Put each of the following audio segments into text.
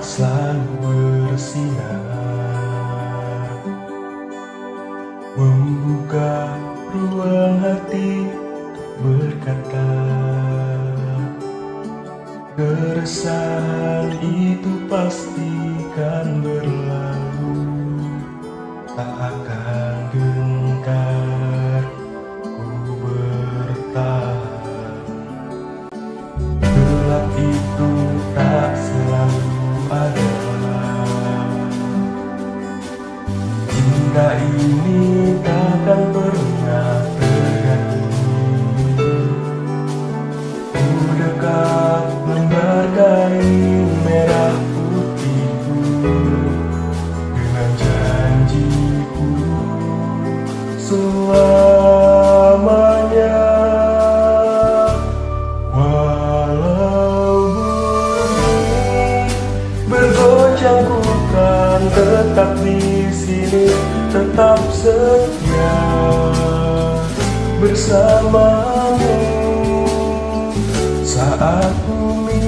selalu bersinar. Membuka ruang hati berkata Keresahan itu pastikan Cinta ini takkan pernah tetap di sini tetap setia bersamamu. Saat bumi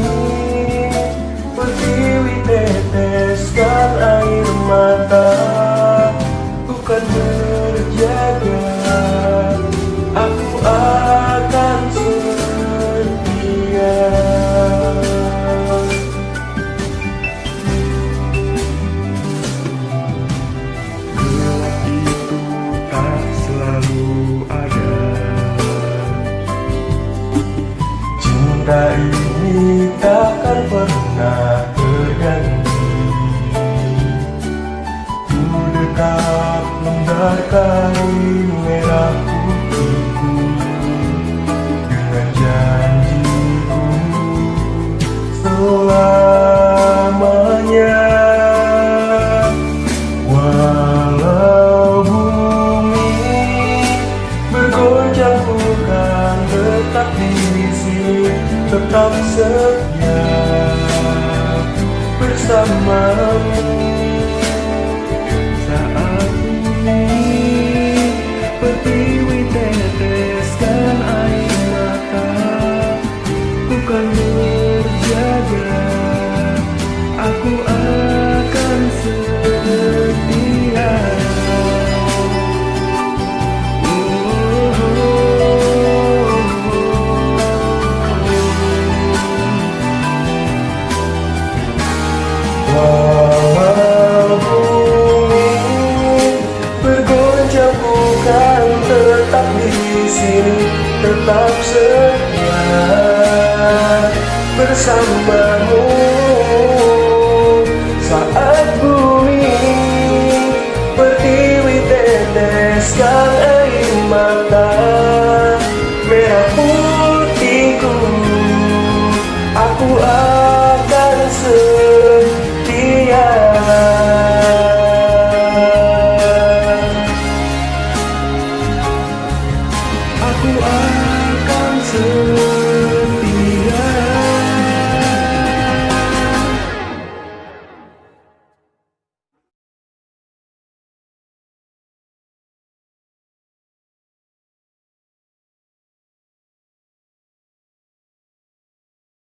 pertiwi teteskan air mata Cinta ini takkan pernah terganti Ku dekat lembar kain merah sini tetap setia bersamamu sini tetap setia bersamamu. Saat bumi pertiwi teteskan air mata